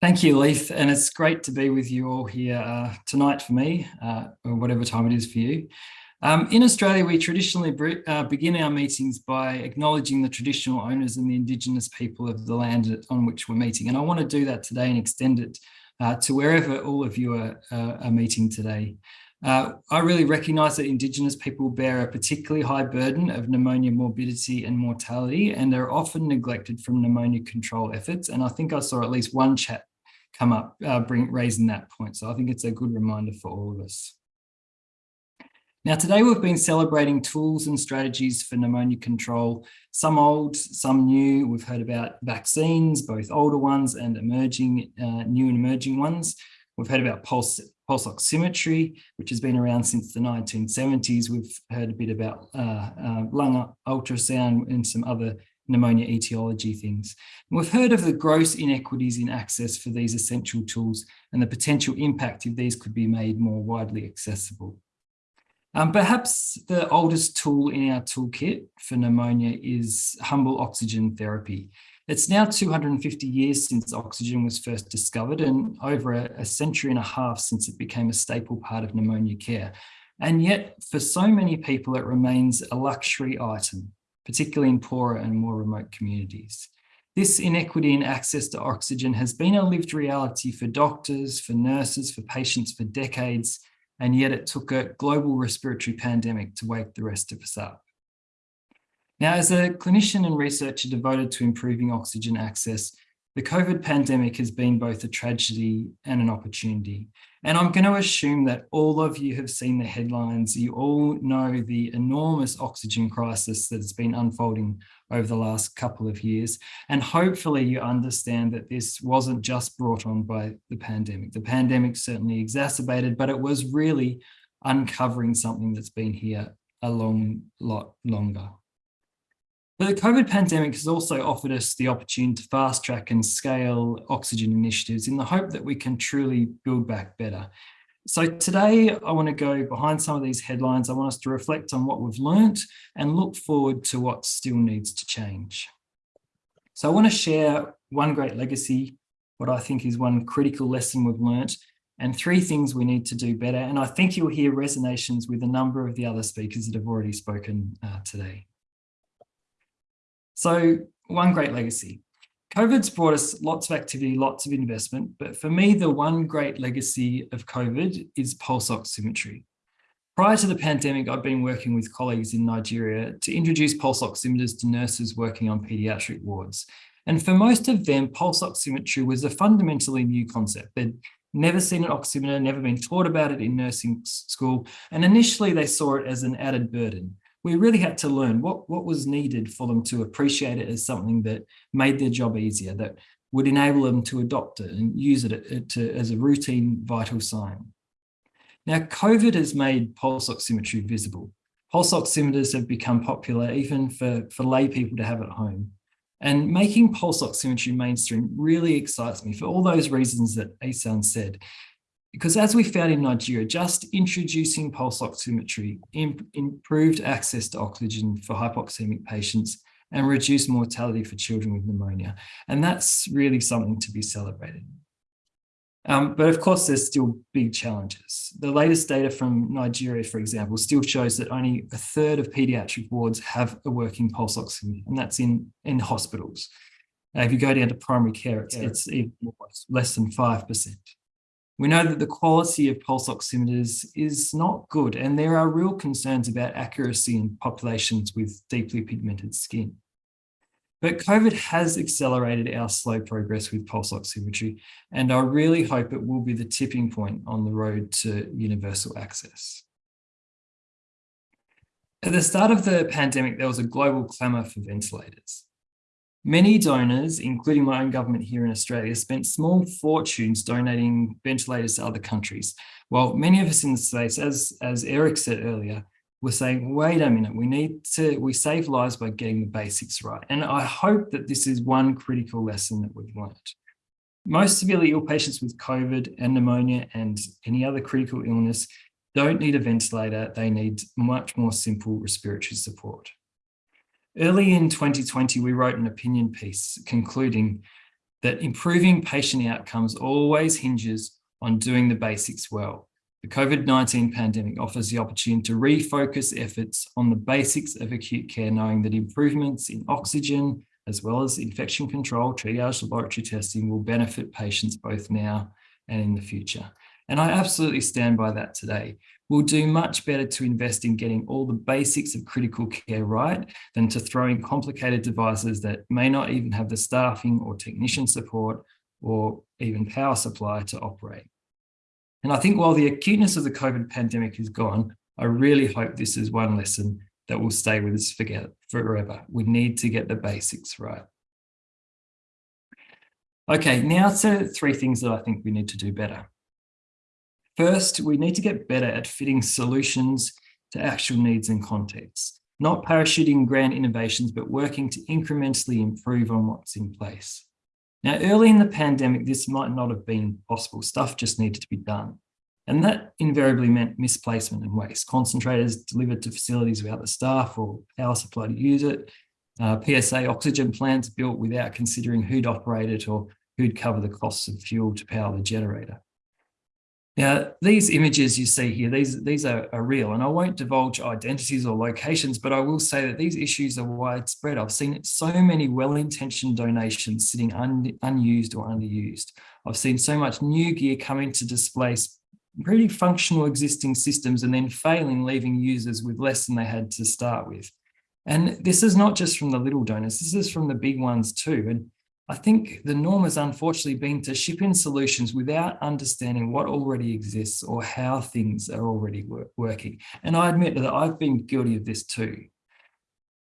Thank you, Leith, and it's great to be with you all here uh, tonight for me, uh, or whatever time it is for you. Um, in Australia, we traditionally uh, begin our meetings by acknowledging the traditional owners and the Indigenous people of the land on which we're meeting. And I want to do that today and extend it uh, to wherever all of you are, uh, are meeting today. Uh, I really recognise that Indigenous people bear a particularly high burden of pneumonia morbidity and mortality and are often neglected from pneumonia control efforts. And I think I saw at least one chat come up uh, bring, raising that point. So I think it's a good reminder for all of us. Now, today we've been celebrating tools and strategies for pneumonia control, some old, some new. We've heard about vaccines, both older ones and emerging, uh, new and emerging ones. We've heard about pulse, pulse oximetry, which has been around since the 1970s. We've heard a bit about uh, uh, lung ultrasound and some other pneumonia etiology things. And we've heard of the gross inequities in access for these essential tools and the potential impact if these could be made more widely accessible. Um, perhaps the oldest tool in our toolkit for pneumonia is humble oxygen therapy. It's now 250 years since oxygen was first discovered and over a, a century and a half since it became a staple part of pneumonia care. And yet, for so many people, it remains a luxury item particularly in poorer and more remote communities. This inequity in access to oxygen has been a lived reality for doctors, for nurses, for patients for decades, and yet it took a global respiratory pandemic to wake the rest of us up. Now, as a clinician and researcher devoted to improving oxygen access, the COVID pandemic has been both a tragedy and an opportunity. And I'm going to assume that all of you have seen the headlines. You all know the enormous oxygen crisis that has been unfolding over the last couple of years. And hopefully you understand that this wasn't just brought on by the pandemic. The pandemic certainly exacerbated, but it was really uncovering something that's been here a long lot longer. But the COVID pandemic has also offered us the opportunity to fast track and scale oxygen initiatives in the hope that we can truly build back better. So today I want to go behind some of these headlines. I want us to reflect on what we've learnt and look forward to what still needs to change. So I want to share one great legacy, what I think is one critical lesson we've learnt, and three things we need to do better. And I think you'll hear resonations with a number of the other speakers that have already spoken uh, today. So one great legacy. COVID's brought us lots of activity, lots of investment, but for me, the one great legacy of COVID is pulse oximetry. Prior to the pandemic, I'd been working with colleagues in Nigeria to introduce pulse oximeters to nurses working on paediatric wards. And for most of them, pulse oximetry was a fundamentally new concept. They'd never seen an oximeter, never been taught about it in nursing school. And initially they saw it as an added burden we really had to learn what, what was needed for them to appreciate it as something that made their job easier, that would enable them to adopt it and use it uh, to, as a routine vital sign. Now, COVID has made pulse oximetry visible. Pulse oximeters have become popular even for, for lay people to have at home. And making pulse oximetry mainstream really excites me for all those reasons that Asan said. Because as we found in Nigeria, just introducing pulse oximetry imp improved access to oxygen for hypoxemic patients and reduced mortality for children with pneumonia. And that's really something to be celebrated. Um, but of course, there's still big challenges. The latest data from Nigeria, for example, still shows that only a third of pediatric wards have a working pulse oximeter, and that's in, in hospitals. Uh, if you go down to primary care, it's, yeah. it's even less than 5%. We know that the quality of pulse oximeters is not good, and there are real concerns about accuracy in populations with deeply pigmented skin. But COVID has accelerated our slow progress with pulse oximetry, and I really hope it will be the tipping point on the road to universal access. At the start of the pandemic, there was a global clamour for ventilators. Many donors, including my own government here in Australia, spent small fortunes donating ventilators to other countries. While many of us in the States, as, as Eric said earlier, were saying, wait a minute, we need to, we save lives by getting the basics right. And I hope that this is one critical lesson that we've learned. Most severely ill patients with COVID and pneumonia and any other critical illness don't need a ventilator, they need much more simple respiratory support. Early in 2020, we wrote an opinion piece concluding, that improving patient outcomes always hinges on doing the basics well. The COVID-19 pandemic offers the opportunity to refocus efforts on the basics of acute care, knowing that improvements in oxygen, as well as infection control, triage laboratory testing will benefit patients both now and in the future. And I absolutely stand by that today. We'll do much better to invest in getting all the basics of critical care right than to throw in complicated devices that may not even have the staffing or technician support or even power supply to operate. And I think while the acuteness of the COVID pandemic is gone, I really hope this is one lesson that will stay with us forever. We need to get the basics right. Okay, now to three things that I think we need to do better. First, we need to get better at fitting solutions to actual needs and contexts, not parachuting grand innovations, but working to incrementally improve on what's in place. Now, early in the pandemic, this might not have been possible. Stuff just needed to be done. And that invariably meant misplacement and waste. Concentrators delivered to facilities without the staff or power supply to use it. Uh, PSA oxygen plants built without considering who'd operate it or who'd cover the costs of fuel to power the generator. Now, these images you see here, these, these are, are, real, and I won't divulge identities or locations, but I will say that these issues are widespread. I've seen so many well-intentioned donations sitting un, unused or underused. I've seen so much new gear coming to displace pretty functional existing systems and then failing, leaving users with less than they had to start with. And this is not just from the little donors, this is from the big ones too. And I think the norm has unfortunately been to ship in solutions without understanding what already exists or how things are already work working. And I admit that I've been guilty of this too.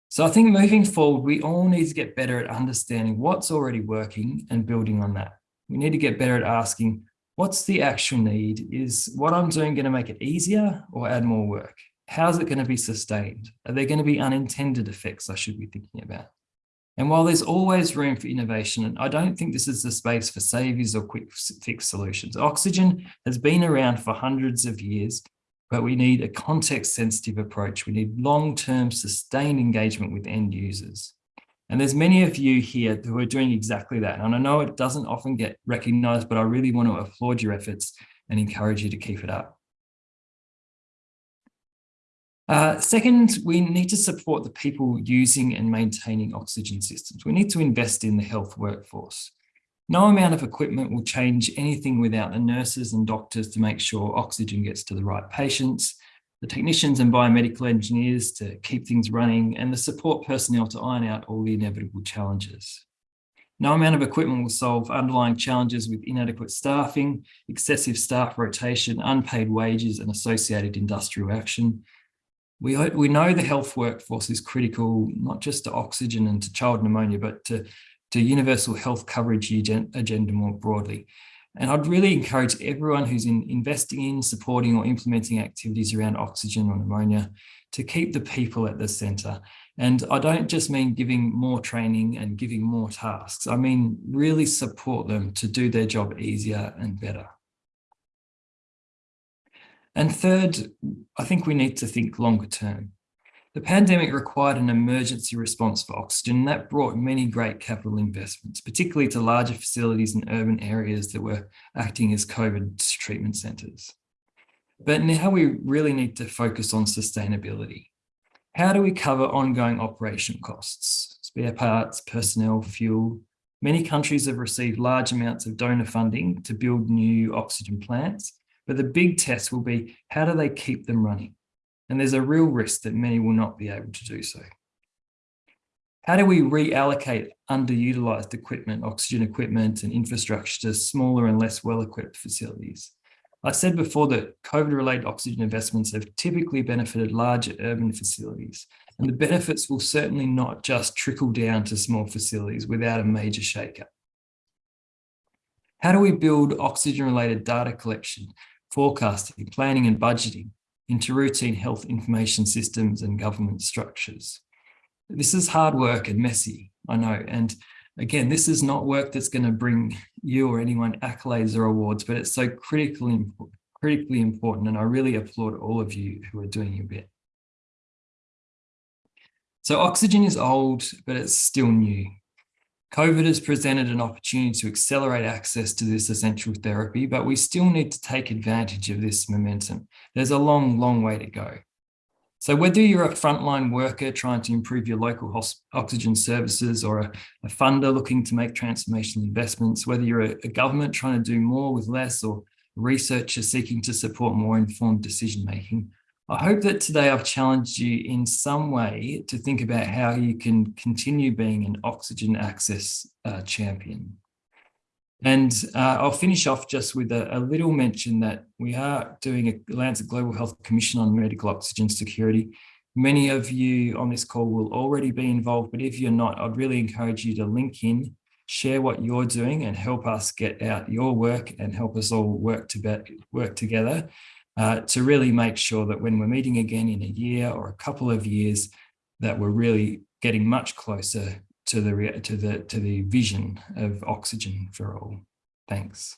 So I think moving forward, we all need to get better at understanding what's already working and building on that. We need to get better at asking, what's the actual need? Is what I'm doing going to make it easier or add more work? How's it going to be sustained? Are there going to be unintended effects I should be thinking about? And while there's always room for innovation, and I don't think this is the space for saviors or quick fix solutions. Oxygen has been around for hundreds of years, but we need a context sensitive approach. We need long-term sustained engagement with end users. And there's many of you here who are doing exactly that. And I know it doesn't often get recognized, but I really want to applaud your efforts and encourage you to keep it up. Uh, second, we need to support the people using and maintaining oxygen systems. We need to invest in the health workforce. No amount of equipment will change anything without the nurses and doctors to make sure oxygen gets to the right patients, the technicians and biomedical engineers to keep things running, and the support personnel to iron out all the inevitable challenges. No amount of equipment will solve underlying challenges with inadequate staffing, excessive staff rotation, unpaid wages, and associated industrial action, we, uh, we know the health workforce is critical, not just to oxygen and to child pneumonia, but to, to universal health coverage agenda more broadly. And I'd really encourage everyone who's in investing in, supporting or implementing activities around oxygen or pneumonia to keep the people at the centre. And I don't just mean giving more training and giving more tasks. I mean, really support them to do their job easier and better. And third, I think we need to think longer term. The pandemic required an emergency response for oxygen that brought many great capital investments, particularly to larger facilities in urban areas that were acting as COVID treatment centres. But now we really need to focus on sustainability. How do we cover ongoing operation costs, spare parts, personnel, fuel? Many countries have received large amounts of donor funding to build new oxygen plants, but the big test will be how do they keep them running? And there's a real risk that many will not be able to do so. How do we reallocate underutilized equipment, oxygen equipment and infrastructure to smaller and less well-equipped facilities? I said before that COVID-related oxygen investments have typically benefited larger urban facilities, and the benefits will certainly not just trickle down to small facilities without a major shakeup. How do we build oxygen-related data collection forecasting, planning and budgeting into routine health information systems and government structures. This is hard work and messy, I know. And again, this is not work that's going to bring you or anyone accolades or awards, but it's so critically, critically important. And I really applaud all of you who are doing your bit. So oxygen is old, but it's still new. COVID has presented an opportunity to accelerate access to this essential therapy, but we still need to take advantage of this momentum. There's a long, long way to go. So whether you're a frontline worker trying to improve your local oxygen services or a, a, funder looking to make transformational investments, whether you're a, a government trying to do more with less or researcher seeking to support more informed decision making, I hope that today I've challenged you in some way to think about how you can continue being an oxygen access uh, champion. And uh, I'll finish off just with a, a, little mention that we are doing a Lancet Global Health Commission on medical oxygen security. Many of you on this call will already be involved, but if you're not, I'd really encourage you to link in, share what you're doing and help us get out your work and help us all work, to work together uh, to really make sure that when we're meeting again in a year or a couple of years, that we're really getting much closer to the to the to the vision of oxygen for all. Thanks.